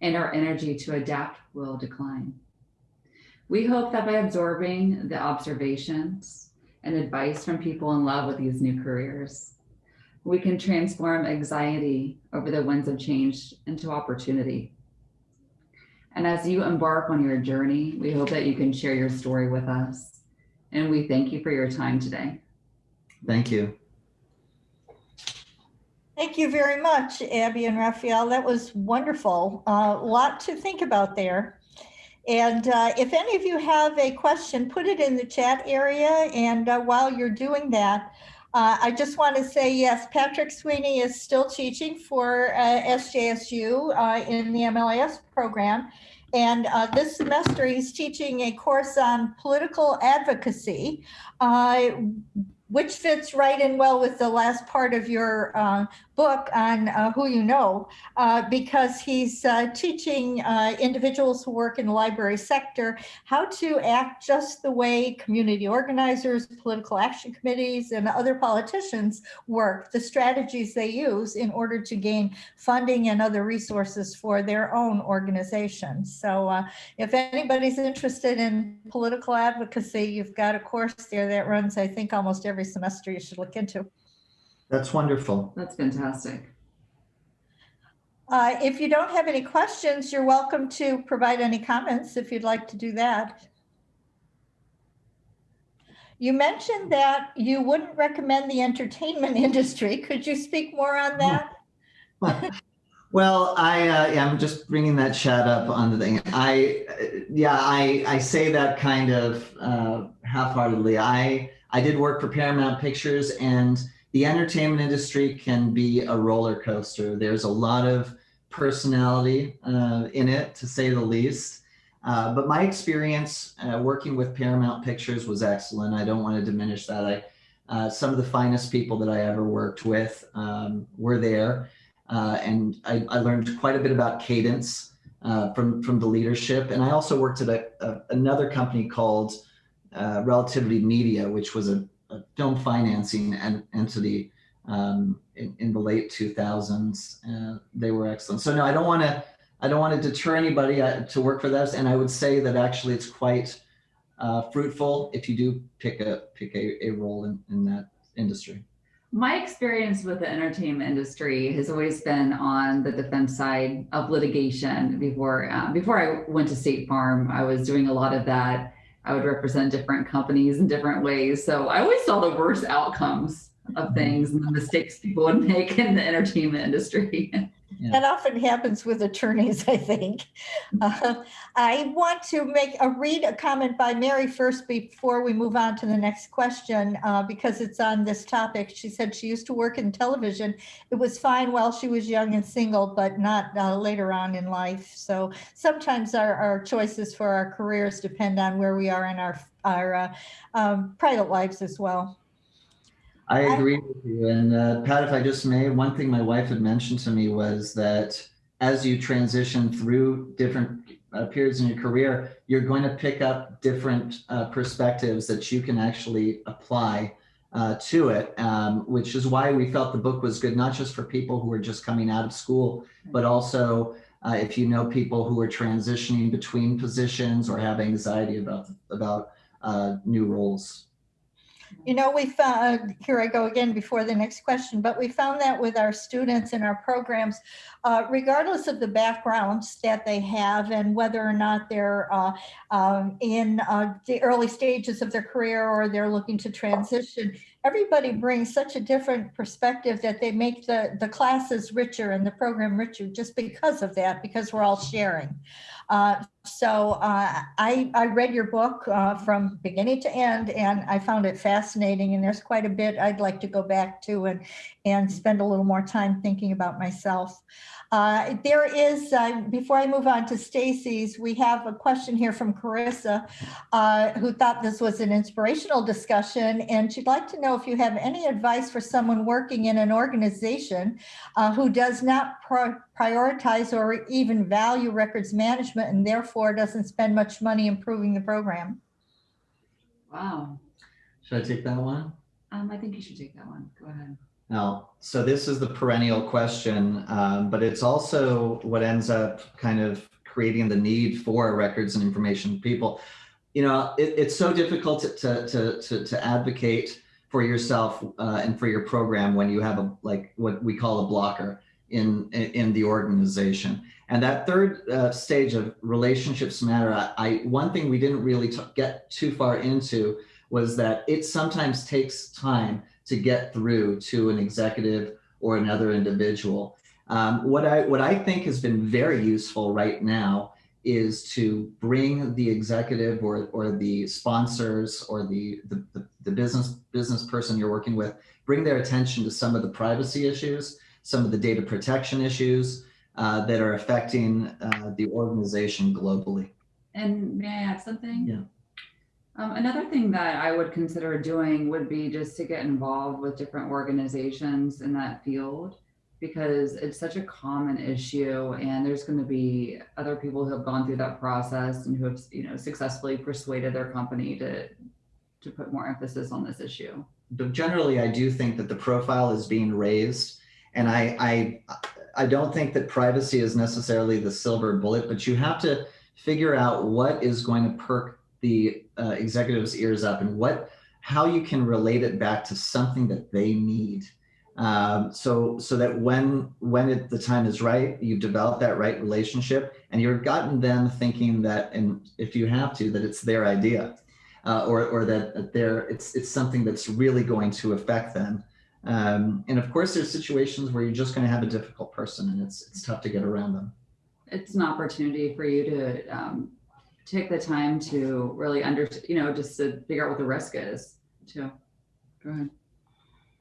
and our energy to adapt will decline. We hope that by absorbing the observations and advice from people in love with these new careers, we can transform anxiety over the winds of change into opportunity. And as you embark on your journey, we hope that you can share your story with us. And we thank you for your time today. Thank you. Thank you very much, Abby and Raphael. That was wonderful. A lot to think about there. And uh, if any of you have a question, put it in the chat area. And uh, while you're doing that, uh, I just want to say, yes, Patrick Sweeney is still teaching for uh, SJSU uh, in the MLIS program. And uh, this semester, he's teaching a course on political advocacy, uh, which fits right in well with the last part of your uh, book on uh, who you know, uh, because he's uh, teaching uh, individuals who work in the library sector how to act just the way community organizers, political action committees, and other politicians work, the strategies they use in order to gain funding and other resources for their own organizations. So uh, if anybody's interested in political advocacy, you've got a course there that runs, I think, almost every semester you should look into. That's wonderful. That's fantastic. Uh, If you don't have any questions, you're welcome to provide any comments if you'd like to do that. You mentioned that you wouldn't recommend the entertainment industry. Could you speak more on that? Well, I uh, yeah, I'm just bringing that chat up on the thing. I yeah, I I say that kind of uh, half-heartedly. I I did work for Paramount Pictures, and the entertainment industry can be a roller coaster. There's a lot of personality uh, in it, to say the least. Uh, but my experience uh, working with Paramount Pictures was excellent. I don't want to diminish that. I uh, some of the finest people that I ever worked with um, were there. Uh, and I, I, learned quite a bit about cadence uh, from from the leadership. And I also worked at a, a, another company called uh, Relativity Media, which was a, a film financing en- entity um, in, in, the late 2000s. they were excellent. So no, I don't want to I don't want to deter anybody uh, to work for this. And I would say that actually it's quite uh, fruitful if you do pick a pick a, a role in, in that industry. My experience with the entertainment industry has always been on the defense side of litigation. Before uh, before I went to State Farm, I was doing a lot of that. I would represent different companies in different ways. So I always saw the worst outcomes of mm-hmm. things and the mistakes people would make in the entertainment industry. That often happens with attorneys, I think. Uh, I want to make a read a comment by Mary first before we move on to the next question uh, because it's on this topic. She said she used to work in television. It was fine while she was young and single, but not uh, later on in life. So sometimes our, our choices for our careers depend on where we are in our our uh, um, private lives as well. I agree with you. And uh, Pat, if I just may, one thing my wife had mentioned to me was that as you transition through different uh, periods in your career, you're going to pick up different uh, perspectives that you can actually apply uh, to it, um, which is why we felt the book was good, not just for people who are just coming out of school, but also uh, if you know people who are transitioning between positions or have anxiety about about uh, new roles. You know, we found, here I go again before the next question, but we found that with our students in our programs, uh, regardless of the backgrounds that they have and whether or not they're uh, um, in uh, the early stages of their career or they're looking to transition, everybody brings such a different perspective that they make the, the classes richer and the program richer just because of that, because we're all sharing. Uh, so uh, I, I read your book uh, from beginning to end and I found it fascinating and there's quite a bit I'd like to go back to and, and spend a little more time thinking about myself. Uh, there is, uh, before I move on to Stacy's, we have a question here from Carissa, who thought this was an inspirational discussion, and she'd like to know if you have any advice for someone working in an organization who does not pro prioritize or even value records management and therefore doesn't spend much money improving the program. Wow. Should I take that one? Um, I think you should take that one. Go ahead. Now, so this is the perennial question, um, but it's also what ends up kind of creating the need for records and information people. You know, it, it's so difficult to, to, to, to advocate for yourself uh, and for your program when you have a like what we call a blocker in in the organization. And that third uh, stage of relationships matter. I, one thing we didn't really get too far into was that it sometimes takes time to get through to an executive or another individual. Um, what I what I think has been very useful right now is to bring the executive or, or the sponsors or the, the, the, the business business person you're working with, bring their attention to some of the privacy issues, some of the data protection issues uh, that are affecting uh, the organization globally. And may I add something? Yeah. Um, another thing that I would consider doing would be just to get involved with different organizations in that field because it's such a common issue and there's going to be other people who have gone through that process and who have you know successfully persuaded their company to to put more emphasis on this issue but generally i do think that the profile is being raised and i i i don't think that privacy is necessarily the silver bullet but you have to figure out what is going to perk the uh, executives' ears up and what how you can relate it back to something that they need. Um, so so that when when it, the time is right, you've developed that right relationship, and you've gotten them thinking that, and if you have to, that it's their idea. uh, or, or that, they're, it's, it's something that's really going to affect them. Um, and of course, there's situations where you're just going to have a difficult person and it's, it's tough to get around them. It's an opportunity for you to um, take the time to really under, you know, just to figure out what the risk is too. Go ahead.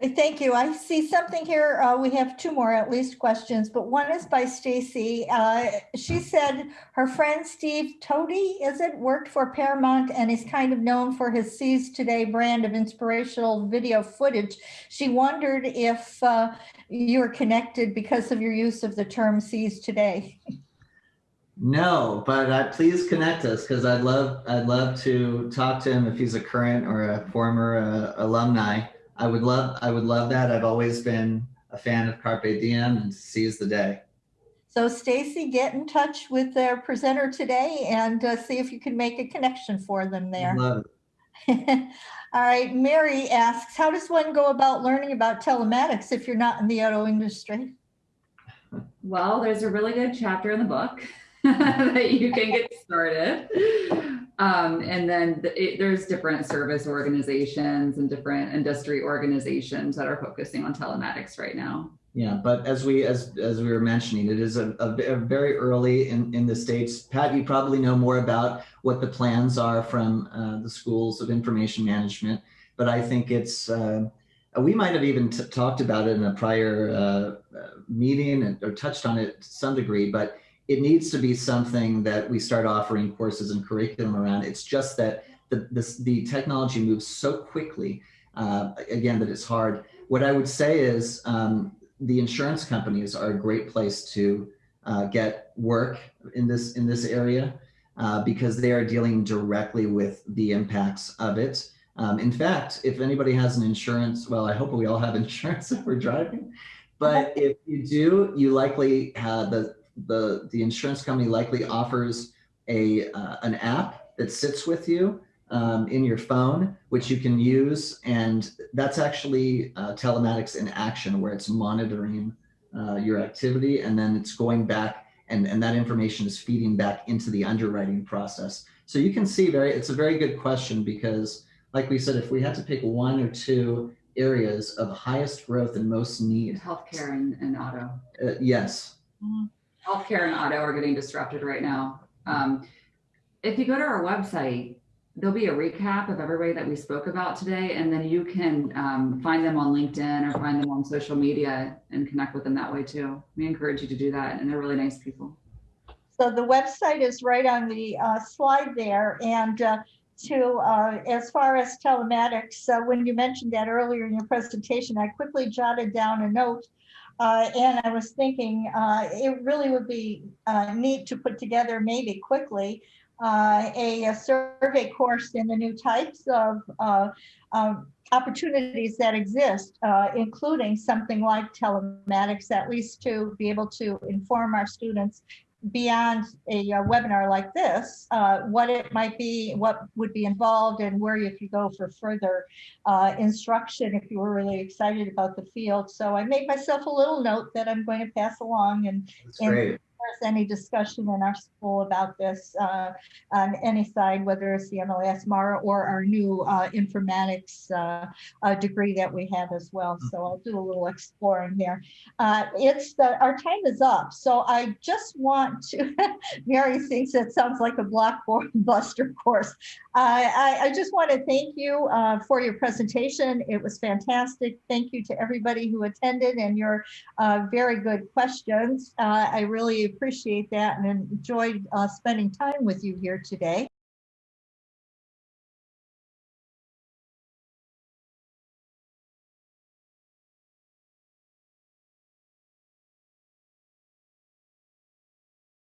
Thank you. I see something here. Uh, we have two more at least questions, but one is by Stacy. Uh, she said her friend Steve Toady, is it, worked for Paramount and is kind of known for his Seize Today brand of inspirational video footage. She wondered if uh, you're connected because of your use of the term Seize Today. No, but uh, please connect us because I'd love I'd love to talk to him if he's a current or a former uh, alumni. I would love I would love that. I've always been a fan of Carpe Diem and seize the day. So Stacy, get in touch with their presenter today and uh, see if you can make a connection for them there. Love it. All right, Mary asks, how does one go about learning about telematics if you're not in the auto industry? Well, there's a really good chapter in the book that you can get started. Um, and then the, it, there's different service organizations and different industry organizations that are focusing on telematics right now. Yeah, but as we as as we were mentioning, it is a, a, a, very early in in the states. Pat, you probably know more about what the plans are from uh, the schools of information management, but I think it's. Uh, we might have even talked about it in a prior uh, uh meeting and, or touched on it to some degree, but it needs to be something that we start offering courses and curriculum around. It's just that the, this, the technology moves so quickly, uh, again, that it's hard. What I would say is um, the insurance companies are a great place to uh, get work in this, in this area uh, because they are dealing directly with the impacts of it. Um, in fact, if anybody has an insurance, well, I hope we all have insurance if we're driving. But if you do, you likely have the the, the insurance company likely offers a, uh, an app that sits with you um, in your phone, which you can use. And that's actually uh, telematics in action where it's monitoring uh, your activity and then it's going back and, and that information is feeding back into the underwriting process. So you can see very, it's a very good question because like we said, if we had to pick one or two areas of highest growth and most need. Healthcare and, and auto. Uh, yes. Mm -hmm healthcare and auto are getting disrupted right now. Um, if you go to our website, there'll be a recap of everybody that we spoke about today, and then you can um, find them on LinkedIn or find them on social media and connect with them that way too. We encourage you to do that, and they're really nice people. So the website is right on the uh, slide there, and uh, to uh, as far as telematics, when you mentioned that earlier in your presentation, I quickly jotted down a note uh, and I was thinking uh, it really would be uh, neat to put together maybe quickly uh, a, a, survey course in the new types of uh, um, opportunities that exist, uh, including something like telematics, at least to be able to inform our students beyond a, a webinar like this, uh, what it might be, what would be involved, and where you could go for further uh, instruction if you were really excited about the field. So I made myself a little note that I'm going to pass along and, and there's any discussion in our school about this uh, on any side, whether it's the MLS MARA or our new uh, informatics uh, uh, degree that we have as well. So I'll do a little exploring there. Uh, it's the, our time is up. So I just want to, Mary thinks it sounds like a blockbuster course. I, I, just want to thank you uh, for your presentation. It was fantastic. Thank you to everybody who attended and your very good questions. I really appreciate that and enjoyed uh, spending time with you here today.